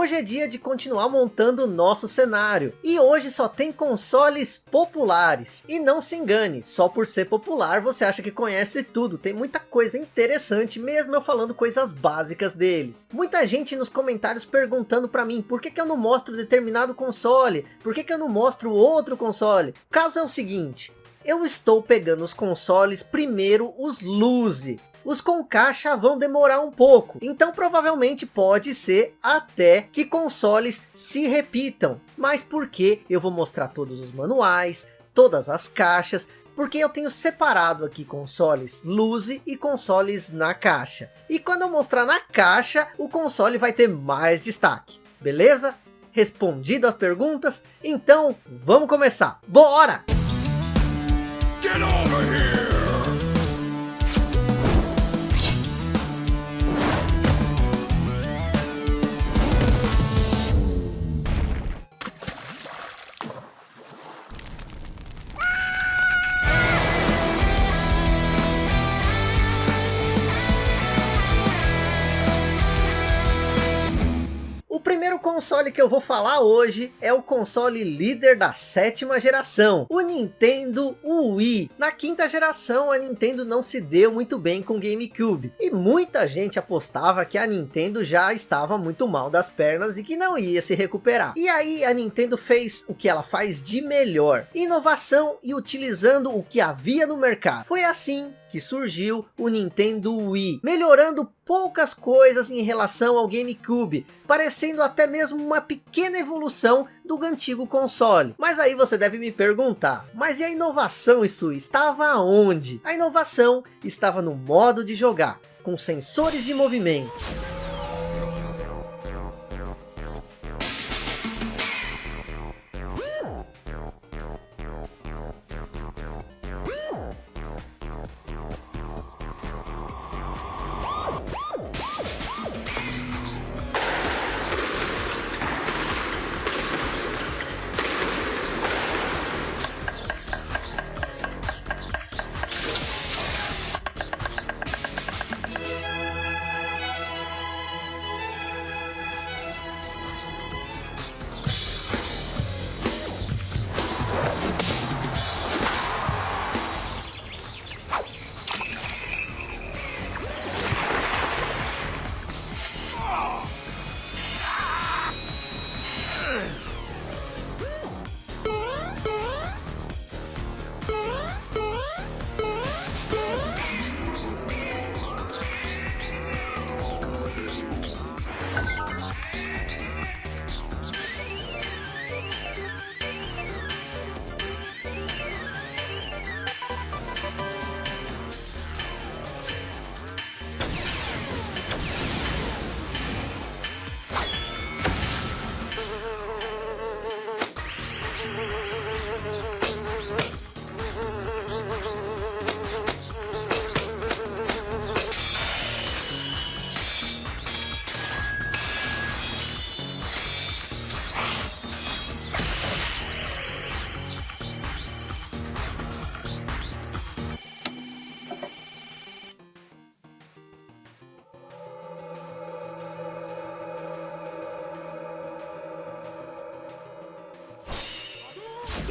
hoje é dia de continuar montando o nosso cenário. E hoje só tem consoles populares. E não se engane, só por ser popular você acha que conhece tudo. Tem muita coisa interessante, mesmo eu falando coisas básicas deles. Muita gente nos comentários perguntando para mim, por que, que eu não mostro determinado console? Por que, que eu não mostro outro console? O caso é o seguinte, eu estou pegando os consoles, primeiro os Luzi. Os com caixa vão demorar um pouco, então provavelmente pode ser até que consoles se repitam. Mas por que eu vou mostrar todos os manuais, todas as caixas, porque eu tenho separado aqui consoles Luzi e consoles na caixa. E quando eu mostrar na caixa, o console vai ter mais destaque, beleza? Respondido as perguntas? Então vamos começar, bora! Get over here! Console que eu vou falar hoje é o console líder da sétima geração, o Nintendo Wii. Na quinta geração a Nintendo não se deu muito bem com o GameCube, e muita gente apostava que a Nintendo já estava muito mal das pernas e que não ia se recuperar. E aí a Nintendo fez o que ela faz de melhor, inovação e utilizando o que havia no mercado. Foi assim que surgiu o Nintendo Wii, melhorando poucas coisas em relação ao GameCube, parecendo até mesmo uma pequena evolução do antigo console. Mas aí você deve me perguntar, mas e a inovação isso estava onde? A inovação estava no modo de jogar, com sensores de movimento.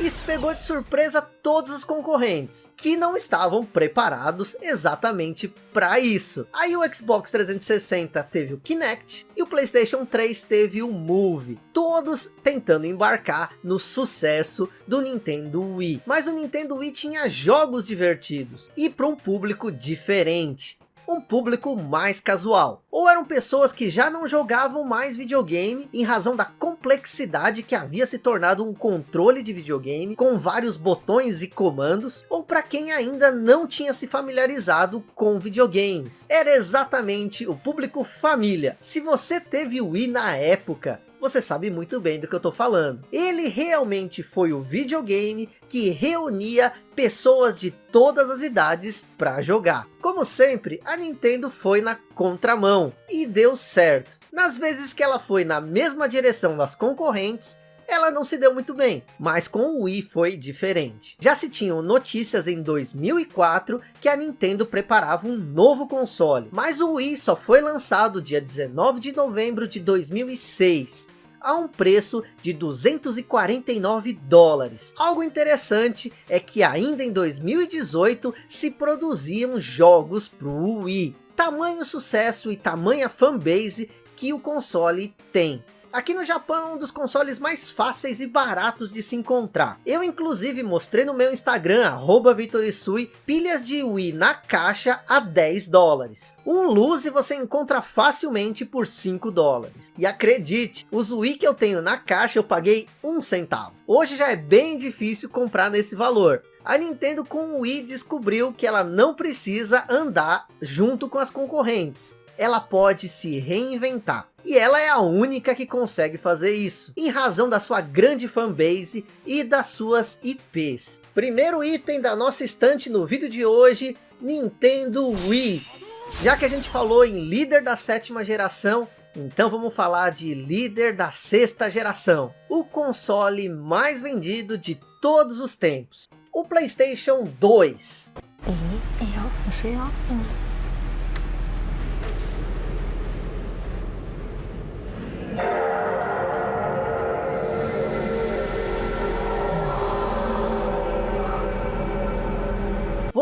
Isso pegou de surpresa todos os concorrentes, que não estavam preparados exatamente para isso. Aí o Xbox 360 teve o Kinect e o Playstation 3 teve o Move, todos tentando embarcar no sucesso do Nintendo Wii. Mas o Nintendo Wii tinha jogos divertidos e para um público diferente um público mais casual. Ou eram pessoas que já não jogavam mais videogame em razão da complexidade que havia se tornado um controle de videogame com vários botões e comandos, ou para quem ainda não tinha se familiarizado com videogames. Era exatamente o público família. Se você teve o Wii na época, você sabe muito bem do que eu estou falando. Ele realmente foi o videogame que reunia pessoas de todas as idades para jogar. Como sempre, a Nintendo foi na contramão e deu certo. Nas vezes que ela foi na mesma direção das concorrentes, ela não se deu muito bem, mas com o Wii foi diferente. Já se tinham notícias em 2004 que a Nintendo preparava um novo console, mas o Wii só foi lançado dia 19 de novembro de 2006 a um preço de 249 dólares. Algo interessante é que ainda em 2018 se produziam jogos para o Wii. Tamanho sucesso e tamanha fanbase que o console tem. Aqui no Japão é um dos consoles mais fáceis e baratos de se encontrar. Eu inclusive mostrei no meu Instagram, arroba Vitorisui, pilhas de Wii na caixa a 10 dólares. Um Luzi você encontra facilmente por 5 dólares. E acredite, os Wii que eu tenho na caixa eu paguei um centavo. Hoje já é bem difícil comprar nesse valor. A Nintendo com o Wii descobriu que ela não precisa andar junto com as concorrentes ela pode se reinventar. E ela é a única que consegue fazer isso, em razão da sua grande fanbase e das suas IPs. Primeiro item da nossa estante no vídeo de hoje, Nintendo Wii. Já que a gente falou em líder da sétima geração, então vamos falar de líder da sexta geração. O console mais vendido de todos os tempos. O Playstation 2.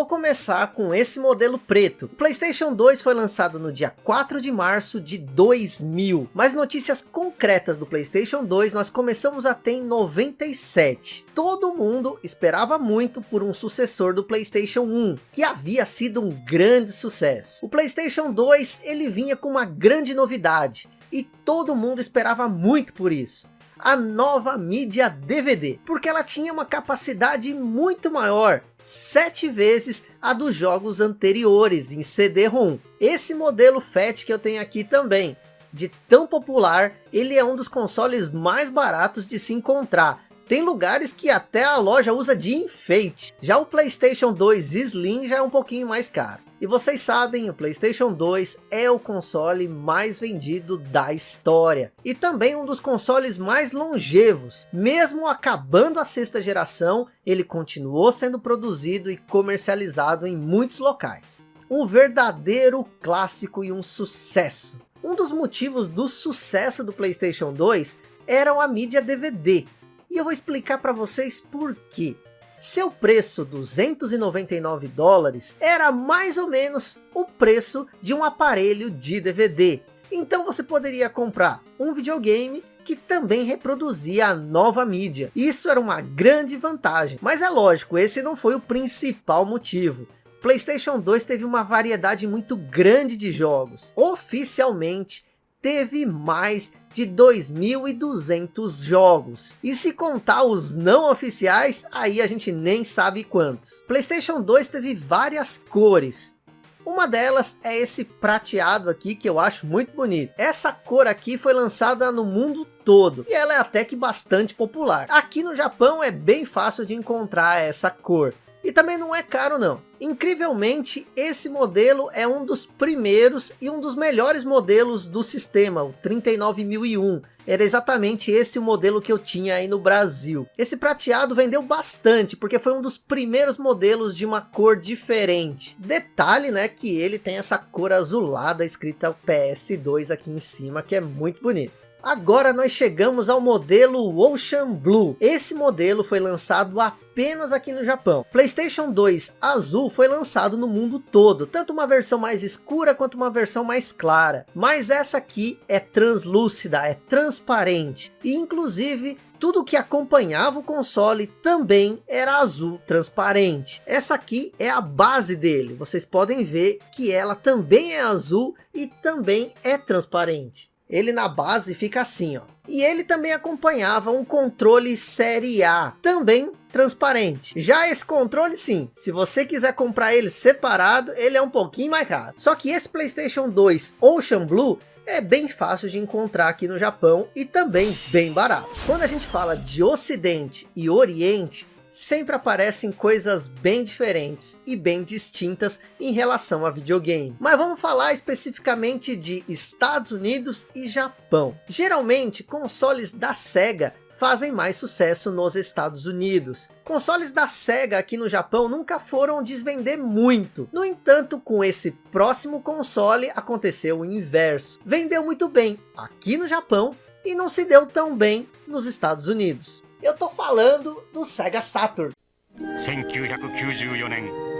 Começar com esse modelo preto. Playstation 2 foi lançado no dia 4 de março de 2000. Mas notícias concretas do Playstation 2 nós começamos a ter em 97. Todo mundo esperava muito por um sucessor do Playstation 1, que havia sido um grande sucesso. O Playstation 2 ele vinha com uma grande novidade e todo mundo esperava muito por isso. A nova mídia DVD, porque ela tinha uma capacidade muito maior, sete vezes a dos jogos anteriores em CD-ROM. Esse modelo FAT que eu tenho aqui também, de tão popular, ele é um dos consoles mais baratos de se encontrar. Tem lugares que até a loja usa de enfeite. Já o Playstation 2 Slim já é um pouquinho mais caro. E vocês sabem, o Playstation 2 é o console mais vendido da história. E também um dos consoles mais longevos. Mesmo acabando a sexta geração, ele continuou sendo produzido e comercializado em muitos locais. Um verdadeiro clássico e um sucesso. Um dos motivos do sucesso do Playstation 2 era a mídia DVD. E eu vou explicar para vocês por quê. Seu preço, 299 dólares, era mais ou menos o preço de um aparelho de DVD. Então você poderia comprar um videogame que também reproduzia a nova mídia. Isso era uma grande vantagem. Mas é lógico, esse não foi o principal motivo. PlayStation 2 teve uma variedade muito grande de jogos. Oficialmente, teve mais de 2.200 jogos. E se contar os não oficiais, aí a gente nem sabe quantos. Playstation 2 teve várias cores. Uma delas é esse prateado aqui, que eu acho muito bonito. Essa cor aqui foi lançada no mundo todo. E ela é até que bastante popular. Aqui no Japão é bem fácil de encontrar essa cor. E também não é caro não. Incrivelmente, esse modelo é um dos primeiros e um dos melhores modelos do sistema, o 39001. Era exatamente esse o modelo que eu tinha aí no Brasil. Esse prateado vendeu bastante, porque foi um dos primeiros modelos de uma cor diferente. Detalhe, né, que ele tem essa cor azulada escrita PS2 aqui em cima, que é muito bonito. Agora nós chegamos ao modelo Ocean Blue. Esse modelo foi lançado apenas aqui no Japão. Playstation 2 azul foi lançado no mundo todo, tanto uma versão mais escura quanto uma versão mais clara. Mas essa aqui é translúcida, é transparente. E inclusive tudo que acompanhava o console também era azul transparente. Essa aqui é a base dele. Vocês podem ver que ela também é azul e também é transparente ele na base fica assim, ó. E ele também acompanhava um controle série A, também transparente. Já esse controle sim, se você quiser comprar ele separado, ele é um pouquinho mais caro. Só que esse Playstation 2 Ocean Blue é bem fácil de encontrar aqui no Japão e também bem barato. Quando a gente fala de Ocidente e Oriente, sempre aparecem coisas bem diferentes e bem distintas em relação a videogame. Mas vamos falar especificamente de Estados Unidos e Japão. Geralmente, consoles da SEGA fazem mais sucesso nos Estados Unidos. Consoles da SEGA aqui no Japão nunca foram desvender muito. No entanto, com esse próximo console aconteceu o inverso. Vendeu muito bem aqui no Japão e não se deu tão bem nos Estados Unidos. Eu tô falando do Sega Saturn. 1994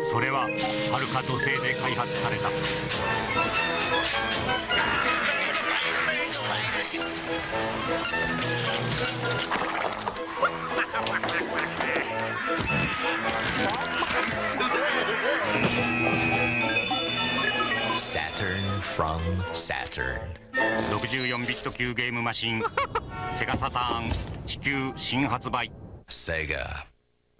それは、はるか土星で開発された。サター64ビット級ゲームマシン。セガサターン 地球新発売 Sega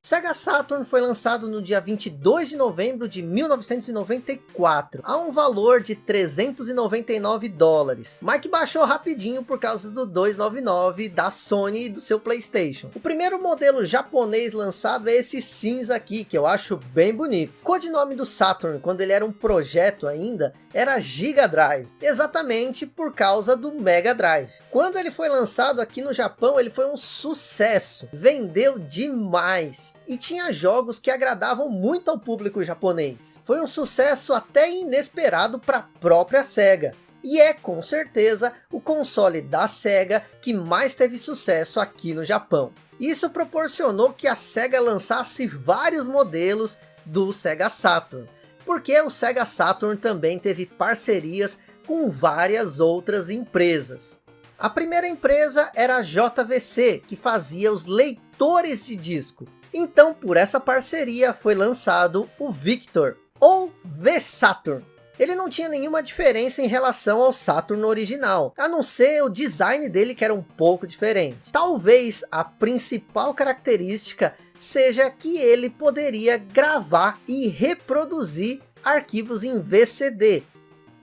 Sega Saturn foi lançado no dia 22 de novembro de 1994, a um valor de 399 dólares, mas que baixou rapidinho por causa do 299 da Sony e do seu Playstation. O primeiro modelo japonês lançado é esse cinza aqui, que eu acho bem bonito. O codinome do Saturn, quando ele era um projeto ainda, era Giga Drive, exatamente por causa do Mega Drive. Quando ele foi lançado aqui no Japão, ele foi um sucesso, vendeu demais e tinha jogos que agradavam muito ao público japonês. Foi um sucesso até inesperado para a própria SEGA. E é com certeza o console da SEGA que mais teve sucesso aqui no Japão. Isso proporcionou que a SEGA lançasse vários modelos do Sega Saturn. Porque o Sega Saturn também teve parcerias com várias outras empresas. A primeira empresa era a JVC, que fazia os leitores de disco. Então, por essa parceria, foi lançado o Victor, ou V-Saturn. Ele não tinha nenhuma diferença em relação ao Saturn original, a não ser o design dele que era um pouco diferente. Talvez a principal característica seja que ele poderia gravar e reproduzir arquivos em VCD,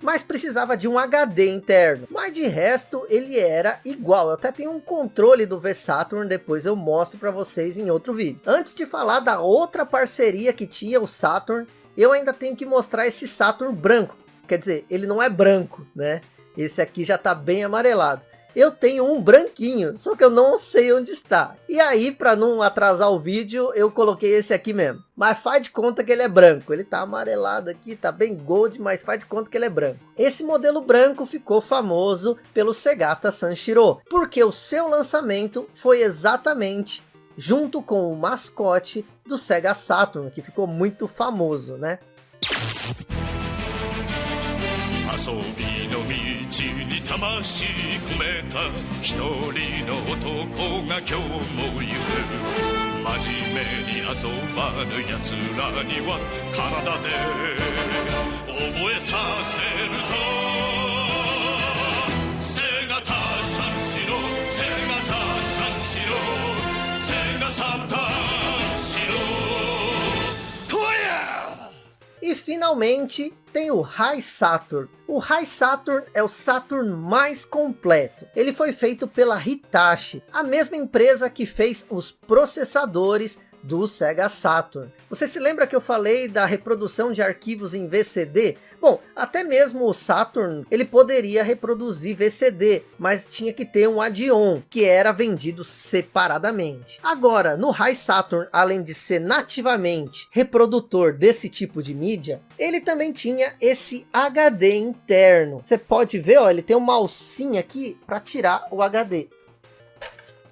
mas precisava de um HD interno. Mas de resto ele era igual. Eu até tenho um controle do V-Saturn, depois eu mostro para vocês em outro vídeo. Antes de falar da outra parceria que tinha o Saturn, eu ainda tenho que mostrar esse Saturn branco. Quer dizer, ele não é branco, né? Esse aqui já está bem amarelado eu tenho um branquinho, só que eu não sei onde está. E aí, para não atrasar o vídeo, eu coloquei esse aqui mesmo. Mas faz de conta que ele é branco. Ele tá amarelado aqui, tá bem gold, mas faz de conta que ele é branco. Esse modelo branco ficou famoso pelo Segata Sanshiro, porque o seu lançamento foi exatamente junto com o mascote do Sega Saturn, que ficou muito famoso, né? 遊びの道に魂込めた一人の男が今日も行く真面目に遊ばぬ奴らには体で覚えさせるぞ。E finalmente tem o High Saturn. O High Saturn é o Saturn mais completo. Ele foi feito pela Hitachi, a mesma empresa que fez os processadores do Sega Saturn. Você se lembra que eu falei da reprodução de arquivos em VCD? Bom, até mesmo o Saturn, ele poderia reproduzir VCD, mas tinha que ter um add-on, que era vendido separadamente. Agora, no High Saturn, além de ser nativamente reprodutor desse tipo de mídia, ele também tinha esse HD interno. Você pode ver, ó, ele tem uma alcinha aqui para tirar o HD.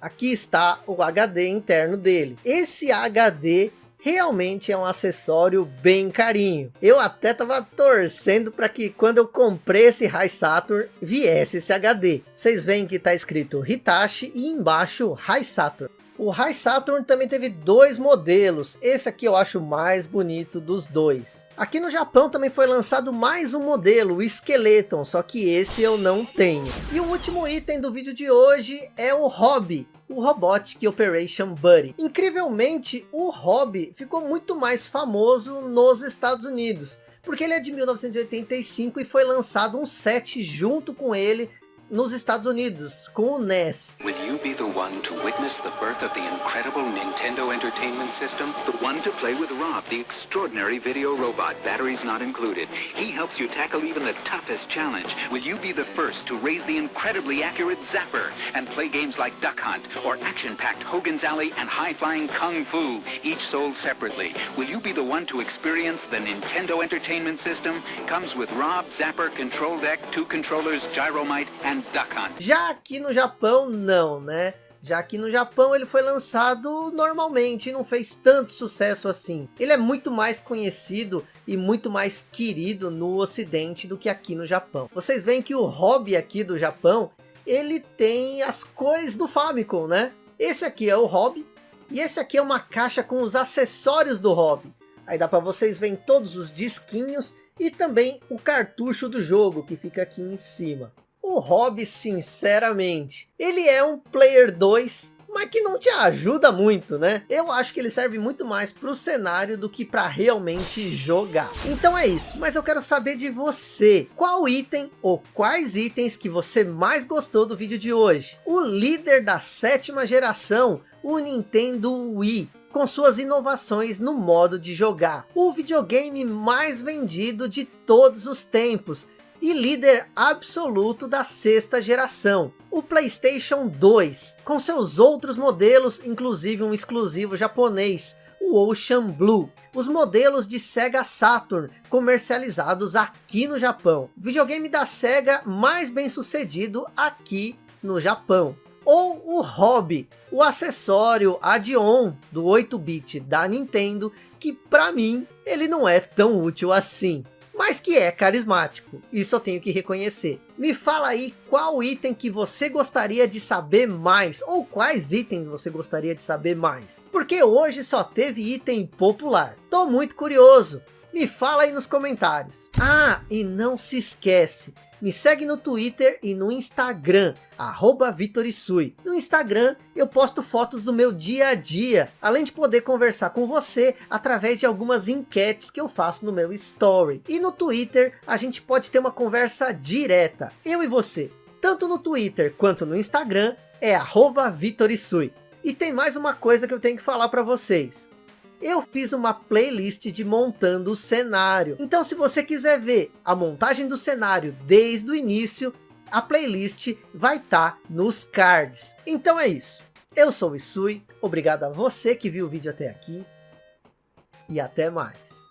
Aqui está o HD interno dele. Esse HD realmente é um acessório bem carinho. Eu até tava torcendo para que quando eu comprei esse High Saturn viesse esse HD. Vocês veem que está escrito Hitachi e embaixo High Saturn. O High Saturn também teve dois modelos. Esse aqui eu acho mais bonito dos dois. Aqui no Japão também foi lançado mais um modelo, o Skeleton, só que esse eu não tenho. E o último item do vídeo de hoje é o Hobby, o Robotic Operation Buddy. Incrivelmente, o Hobby ficou muito mais famoso nos Estados Unidos, porque ele é de 1985 e foi lançado um set junto com ele nos Estados Unidos, com o NES. Will you be the one to witness the birth of the incredible Nintendo Entertainment System? The one to play with Rob, the extraordinary video robot, batteries not included. He helps you tackle even the toughest challenge. Will you be the first to raise the incredibly accurate Zapper and play games like Duck Hunt or action-packed Hogan's Alley and high-flying Kung Fu, each sold separately? Will you be the one to experience the Nintendo Entertainment System? Comes with Rob, Zapper, Control Deck, two controllers, Gyromite, and já aqui no Japão, não, né? Já aqui no Japão ele foi lançado normalmente e não fez tanto sucesso assim. Ele é muito mais conhecido e muito mais querido no ocidente do que aqui no Japão. Vocês veem que o hobby aqui do Japão, ele tem as cores do Famicom, né? Esse aqui é o hobby e esse aqui é uma caixa com os acessórios do hobby. Aí dá para vocês verem todos os disquinhos e também o cartucho do jogo que fica aqui em cima. O Hobby, sinceramente, ele é um Player 2, mas que não te ajuda muito, né? Eu acho que ele serve muito mais para o cenário do que para realmente jogar. Então é isso, mas eu quero saber de você. Qual item ou quais itens que você mais gostou do vídeo de hoje? O líder da sétima geração, o Nintendo Wii com suas inovações no modo de jogar. O videogame mais vendido de todos os tempos e líder absoluto da sexta geração, o Playstation 2, com seus outros modelos, inclusive um exclusivo japonês, o Ocean Blue. Os modelos de Sega Saturn, comercializados aqui no Japão. Videogame da Sega mais bem sucedido aqui no Japão. Ou o Hobby, o acessório add-on do 8-bit da Nintendo, que para mim ele não é tão útil assim mas que é carismático. Isso eu tenho que reconhecer. Me fala aí qual item que você gostaria de saber mais, ou quais itens você gostaria de saber mais. Porque hoje só teve item popular. Tô muito curioso. Me fala aí nos comentários. Ah, e não se esquece, me segue no Twitter e no Instagram, arroba Vitorisui. No Instagram eu posto fotos do meu dia a dia, além de poder conversar com você através de algumas enquetes que eu faço no meu story. E no Twitter a gente pode ter uma conversa direta, eu e você. Tanto no Twitter quanto no Instagram é arroba Vitorisui. E tem mais uma coisa que eu tenho que falar para vocês eu fiz uma playlist de montando o cenário. Então se você quiser ver a montagem do cenário desde o início, a playlist vai estar tá nos cards. Então é isso. Eu sou o Isui, obrigado a você que viu o vídeo até aqui. E até mais.